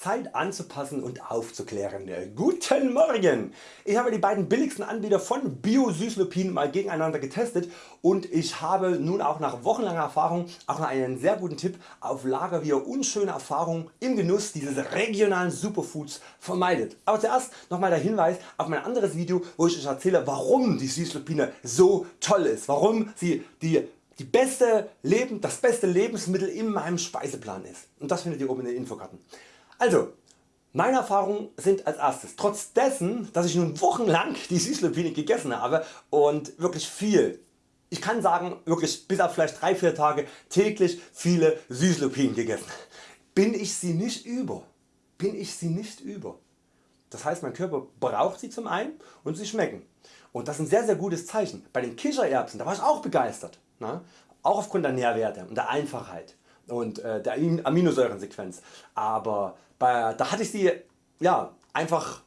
Zeit anzupassen und aufzuklären. Guten Morgen! Ich habe die beiden billigsten Anbieter von Bio-Süßlupin mal gegeneinander getestet und ich habe nun auch nach wochenlanger Erfahrung auch noch einen sehr guten Tipp auf Lager wie ihr unschöne Erfahrungen im Genuss dieses regionalen Superfoods vermeidet. Aber zuerst nochmal der Hinweis auf mein anderes Video wo ich Euch erzähle warum die Süßlupine so toll ist, warum sie die die beste Leben, das beste Lebensmittel in meinem Speiseplan ist. Und das findet ihr oben in den Infokarten. Also meine Erfahrungen sind als erstes, trotz dessen dass ich nun wochenlang die Süßlupine gegessen habe und wirklich viel, ich kann sagen wirklich bis auf vielleicht 3-4 Tage täglich viele Süßlupinen gegessen, bin ich sie nicht über. Bin ich sie nicht über. Das heißt mein Körper braucht sie zum einen und sie schmecken. Und das ist ein sehr sehr gutes Zeichen. Bei den Kichererbsen da war ich auch begeistert. Ne? Auch aufgrund der Nährwerte und der Einfachheit und äh, der Aminosäurensequenz. Aber bei, da hatte ich sie ja, einfach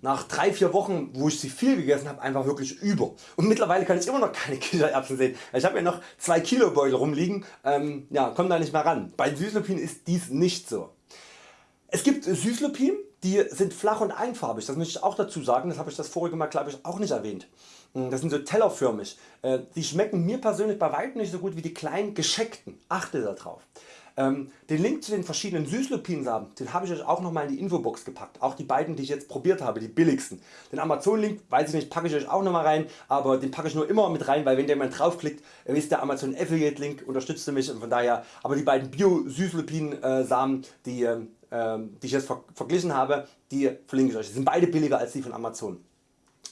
nach 3-4 Wochen wo ich sie viel gegessen habe einfach wirklich über und mittlerweile kann ich immer noch keine Kichererbsen sehen. Ich habe ja noch 2 Kilo Beutel rumliegen, ähm, ja, komme da nicht mehr ran. Bei Süßlupin ist dies nicht so. Es gibt Süßlupin die sind flach und einfarbig, das möchte ich auch dazu sagen, das habe ich das vorige Mal glaube ich auch nicht erwähnt. Hm, das sind so tellerförmig. Äh, die schmecken mir persönlich bei weitem nicht so gut wie die kleinen gescheckten. Achte darauf. Ähm, den Link zu den verschiedenen Süßlupinsamen den habe ich Euch auch nochmal in die Infobox gepackt. Auch die beiden die ich jetzt probiert habe, die billigsten. Den Amazon Link weiß ich nicht, packe ich Euch auch nochmal rein, aber den packe ich nur immer mit rein, weil wenn jemand draufklickt, ist der Amazon Affiliate Link unterstützt mich und von daher, aber die beiden Bio Süßlupin Samen, die, ähm, ähm, die ich jetzt verglichen habe, die verlinke ich Euch. Die sind beide billiger als die von Amazon.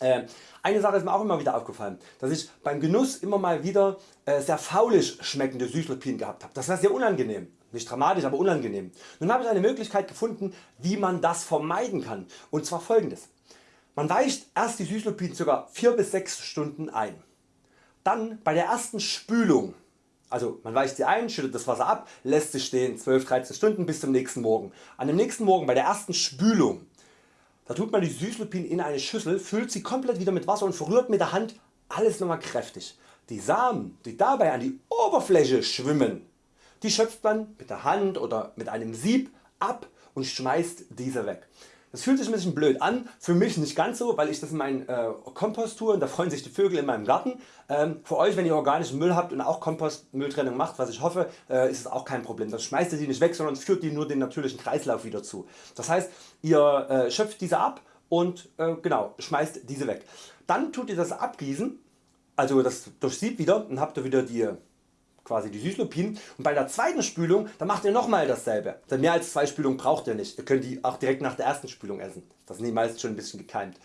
Äh, eine Sache ist mir auch immer wieder aufgefallen, dass ich beim Genuss immer mal wieder äh, sehr faulig schmeckende Süßlupinen gehabt habe. Das war sehr unangenehm. Nicht dramatisch, aber unangenehm. Nun habe ich eine Möglichkeit gefunden wie man das vermeiden kann und zwar folgendes. Man weicht erst die Süßlupinen ca. 4 bis 6 Stunden ein. Dann bei der ersten Spülung, also man weicht sie ein, schüttet das Wasser ab, lässt sie stehen 12-13 Stunden bis zum nächsten Morgen. An dem nächsten Morgen bei der ersten Spülung da tut man die Süßlupinen in eine Schüssel, füllt sie komplett wieder mit Wasser und verrührt mit der Hand alles nochmal kräftig. Die Samen die dabei an die Oberfläche schwimmen, die schöpft man mit der Hand oder mit einem Sieb ab und schmeißt diese weg. Das fühlt sich ein bisschen blöd an, für mich nicht ganz so, weil ich das in meinen äh, Kompost tue und da freuen sich die Vögel in meinem Garten. Ähm, für Euch wenn ihr organischen Müll habt und auch Kompostmülltrennung macht, was ich hoffe, äh, ist es auch kein Problem. Das schmeißt ihr die nicht weg, sondern führt die nur den natürlichen Kreislauf wieder zu. Das heißt ihr äh, schöpft diese ab und äh, genau, schmeißt diese weg. Dann tut ihr das abgießen, also das durchsiebt wieder und habt ihr wieder die quasi die Süßlupinen und bei der zweiten Spülung dann macht ihr nochmal dasselbe. Denn mehr als zwei Spülungen braucht ihr nicht. Ihr könnt die auch direkt nach der ersten Spülung essen. Das sind die meist schon ein bisschen gekeimt.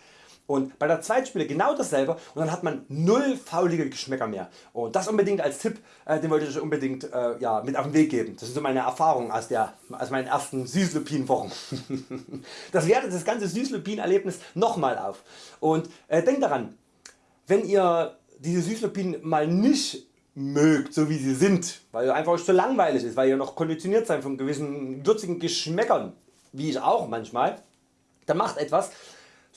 Und bei der zweiten Spüle genau dasselbe und dann hat man null faulige Geschmäcker mehr. Und das unbedingt als Tipp, äh, den wollte ich euch unbedingt äh, ja, mit auf den Weg geben. Das sind so meine Erfahrungen aus, der, aus meinen ersten Süßlupin-Wochen. das wertet das ganze Süßlupin-Erlebnis nochmal auf. Und äh, denkt daran, wenn ihr diese Süßlupinen mal nicht mögt, so wie sie sind, weil einfach euch zu langweilig ist, weil ihr noch konditioniert seid von gewissen würzigen Geschmäckern, wie ich auch manchmal, dann macht etwas,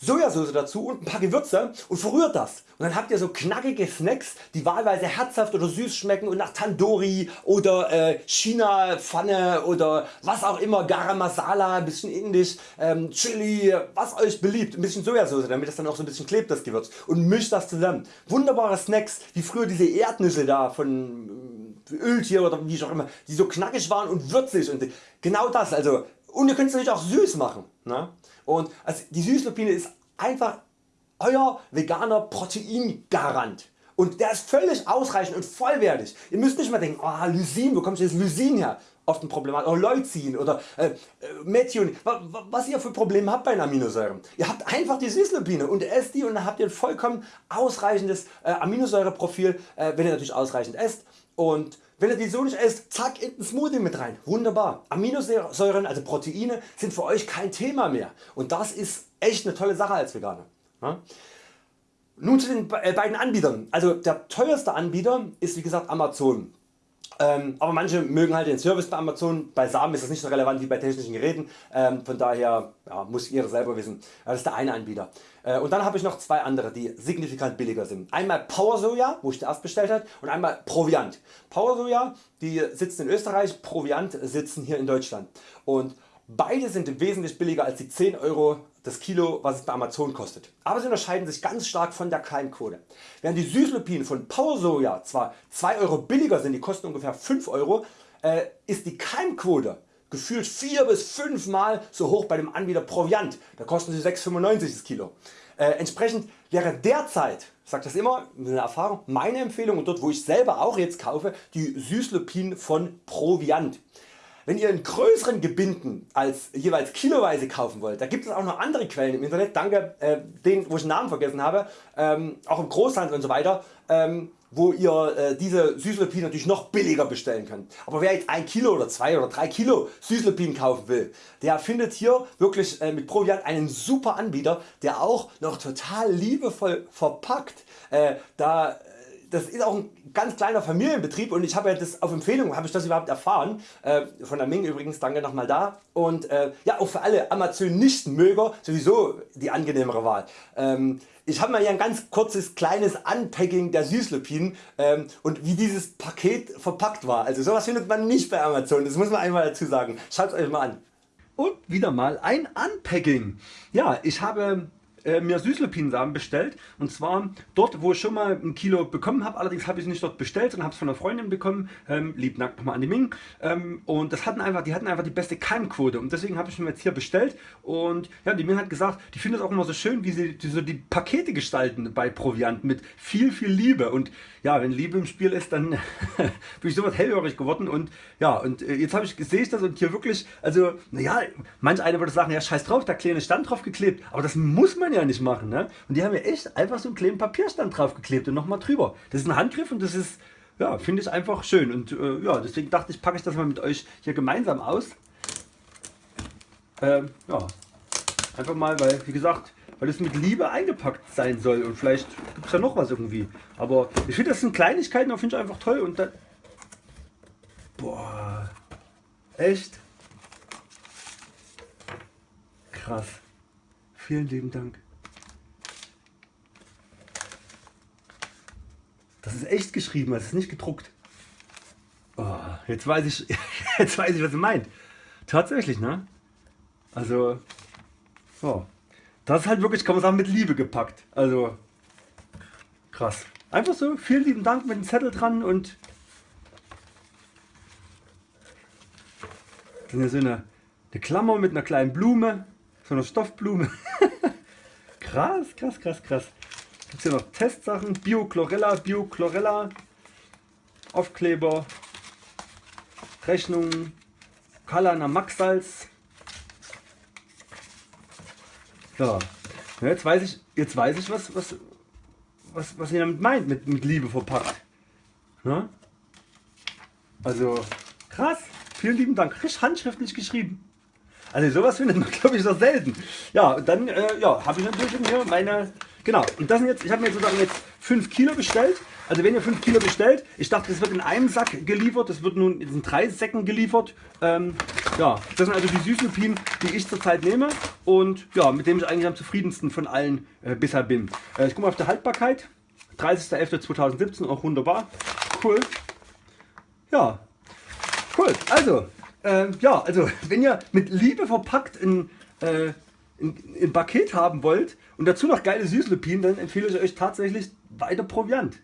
Sojasauce dazu und ein paar Gewürze und verrührt das und dann habt ihr so knackige Snacks die wahlweise herzhaft oder süß schmecken und nach Tandoori oder äh, China Pfanne oder was auch immer, Garam Masala, ein bisschen indisch, ähm, Chili, was Euch beliebt, ein bisschen Sojasauce damit das dann auch so ein bisschen klebt das Gewürz und mischt das zusammen. Wunderbare Snacks wie früher diese Erdnüsse da von äh, Öltier oder wie auch immer, die so knackig waren und würzig und genau das also und ihr könnt es natürlich auch süß machen. Ne? Und also die Süßlupine ist einfach Euer veganer Proteingarant. Und der ist völlig ausreichend und vollwertig. Ihr müsst nicht mal denken, oh, Lysin, wo kommt jetzt Lysin her? Oft ein Problem, oder Leucin oder äh, äh Methion, was ihr für Probleme habt bei den Aminosäuren. Ihr habt einfach die Süßlupine und esst die und dann habt ihr ein vollkommen ausreichendes äh, Aminosäureprofil, äh, wenn ihr natürlich ausreichend esst. Und wenn ihr die so nicht esst, zack in den Smoothie mit rein. Wunderbar. Aminosäuren, also Proteine, sind für Euch kein Thema mehr. Und das ist echt eine tolle Sache als Veganer. Nun zu den äh, beiden Anbietern. Also der teuerste Anbieter ist wie gesagt Amazon. Ähm, aber manche mögen halt den Service bei Amazon, bei Samen ist das nicht so relevant wie bei technischen Geräten, ähm, von daher ja, muss ihr selber wissen, das ist der eine Anbieter. Äh, und dann habe ich noch zwei andere die signifikant billiger sind. Einmal Power Soja, wo ich zuerst bestellt habe und einmal Proviant. Power Soja die sitzen in Österreich, Proviant sitzen hier in Deutschland. Und Beide sind wesentlich billiger als die 10 Euro das Kilo was es bei Amazon kostet, aber sie unterscheiden sich ganz stark von der Keimquote. Während die Süßlupinen von Power Soja zwar 2 Euro billiger sind, die kosten ungefähr 5 Euro, äh, ist die Keimquote gefühlt 4 bis 5 mal so hoch bei dem Anbieter Proviant, da kosten sie 6,95 das Kilo. Äh, entsprechend wäre derzeit, ich sage das immer mit Erfahrung, meine Empfehlung und dort wo ich selber auch jetzt kaufe, die Süßlupinen von Proviant. Wenn ihr in größeren Gebinden als jeweils kiloweise kaufen wollt, da gibt es auch noch andere Quellen im Internet, danke äh, denen wo ich den Namen vergessen habe, ähm, auch im Großhandel und so weiter, ähm, wo ihr äh, diese Süßlupinen natürlich noch billiger bestellen könnt. Aber wer jetzt 1 Kilo oder 2 oder 3 Kilo Süßlupinen kaufen will, der findet hier wirklich äh, mit Proviant einen super Anbieter, der auch noch total liebevoll verpackt. Äh, da das ist auch ein ganz kleiner Familienbetrieb und ich habe ja das auf Empfehlung habe ich das überhaupt erfahren äh, von der Ming übrigens danke nochmal da und äh, ja auch für alle Amazon Nichtmöger sowieso die angenehmere Wahl. Ähm, ich habe mal hier ein ganz kurzes kleines Unpacking der Süßlupinen ähm, und wie dieses Paket verpackt war. Also sowas findet man nicht bei Amazon, das muss man einmal dazu sagen. Schaut euch mal an. Und wieder mal ein Unpacking. Ja, ich habe äh, mir Süßlupinensamen bestellt. Und zwar dort wo ich schon mal ein Kilo bekommen habe, allerdings habe ich es nicht dort bestellt sondern habe es von einer Freundin bekommen, ähm, lieb nackt nochmal an die Ming. Ähm, und das hatten einfach, die hatten einfach die beste Keimquote. Und deswegen habe ich mir jetzt hier bestellt. Und ja, die Ming hat gesagt, die findet es auch immer so schön wie sie die, so die Pakete gestalten bei Proviant mit viel viel Liebe. Und ja wenn Liebe im Spiel ist dann bin ich sowas hellhörig geworden. Und ja und äh, jetzt habe ich sehe ich das und hier wirklich also naja manch einer würde sagen ja scheiß drauf da kleine Stand drauf geklebt. Aber das muss man ja nicht machen ne? und die haben ja echt einfach so einen kleinen Papierstand drauf geklebt und nochmal drüber das ist ein Handgriff und das ist ja finde ich einfach schön und äh, ja deswegen dachte ich packe ich das mal mit euch hier gemeinsam aus ähm, ja einfach mal weil wie gesagt weil es mit Liebe eingepackt sein soll und vielleicht gibt es ja noch was irgendwie. Aber ich finde das sind Kleinigkeiten, finde ich einfach toll und dann... Boah, echt? Krass. Vielen lieben Dank. Das ist echt geschrieben, das ist nicht gedruckt. Oh, jetzt weiß ich, jetzt weiß ich, was ihr meint. Tatsächlich, ne? Also, oh. Das ist halt wirklich, kann man sagen, mit Liebe gepackt. Also krass. Einfach so, vielen lieben Dank mit dem Zettel dran und so eine, eine Klammer mit einer kleinen Blume, so einer Stoffblume. krass, krass, krass, krass. Gibt hier noch Testsachen, Bio-Chlorella, Bio-Chlorella, Aufkleber, Rechnung, Kalana Maxsalz, ja. Jetzt weiß ich, jetzt weiß ich was, was, was, was ihr damit meint, mit, mit Liebe verpackt. Ja? Also krass, vielen lieben Dank, richtig handschriftlich geschrieben. Also sowas findet man glaube ich noch selten. Ja, dann äh, ja, habe ich natürlich hier meine, genau, und das sind jetzt, ich habe mir sozusagen jetzt 5 Kilo bestellt also wenn ihr 5 Kilo bestellt, ich dachte das wird in einem Sack geliefert, das wird nun in drei Säcken geliefert. Ähm, ja, das sind also die Süßlupinen, die ich zurzeit nehme und ja, mit dem ich eigentlich am zufriedensten von allen äh, bisher bin. Äh, ich gucke mal auf die Haltbarkeit. 30.11.2017, auch wunderbar. Cool. Ja, cool. Also, äh, ja, also wenn ihr mit Liebe verpackt ein, ein, ein Paket haben wollt und dazu noch geile Süßlupinen, dann empfehle ich euch tatsächlich weiter Proviant.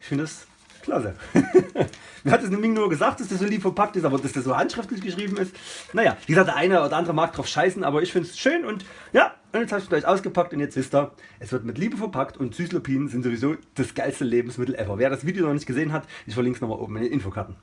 Ich finde das klasse. Mir hat es nämlich nur gesagt, dass das so lieb verpackt ist, aber dass das so handschriftlich geschrieben ist. Naja, wie gesagt, der eine oder andere mag drauf scheißen, aber ich finde es schön und ja, und jetzt habe ich es gleich ausgepackt und jetzt wisst ihr, es wird mit Liebe verpackt und Süßlupinen sind sowieso das geilste Lebensmittel ever. Wer das Video noch nicht gesehen hat, ich verlinke es nochmal oben in den Infokarten.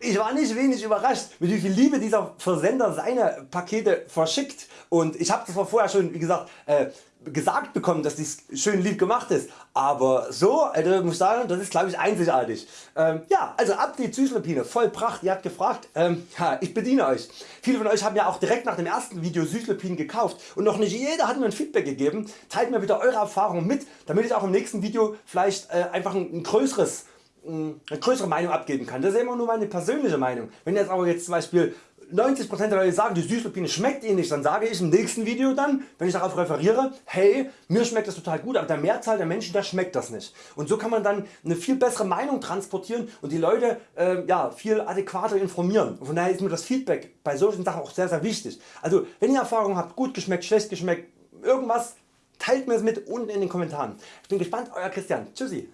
Ich war nicht wenig überrascht mit wie viel Liebe dieser Versender seine Pakete verschickt und ich habe das vorher schon wie gesagt äh, gesagt bekommen dass dies schön lieb gemacht ist, aber so also muss ich sagen das ist glaube ich einzigartig. Ähm, ja also Update Süßlupine voll Pracht, ihr habt gefragt, ähm, ja, ich bediene Euch. Viele von Euch haben ja auch direkt nach dem ersten Video Süßlupinen gekauft und noch nicht jeder hat mir ein Feedback gegeben. Teilt mir bitte eure Erfahrungen mit, damit ich auch im nächsten Video vielleicht äh, einfach ein, ein größeres eine größere Meinung abgeben kann. Das ist immer nur meine persönliche Meinung. Wenn jetzt aber jetzt zum Beispiel 90% der Leute sagen die Süßlupine schmeckt ihnen nicht, dann sage ich im nächsten Video dann, wenn ich darauf referiere, hey mir schmeckt das total gut, aber der Mehrzahl der Menschen der schmeckt das nicht. Und so kann man dann eine viel bessere Meinung transportieren und die Leute äh, ja, viel adäquater informieren. Von daher ist mir das Feedback bei solchen Sachen auch sehr sehr wichtig. Also wenn ihr Erfahrung habt, gut geschmeckt, schlecht geschmeckt, irgendwas, teilt mir es mit unten in den Kommentaren. Ich bin gespannt, Euer Christian. Tschüssi.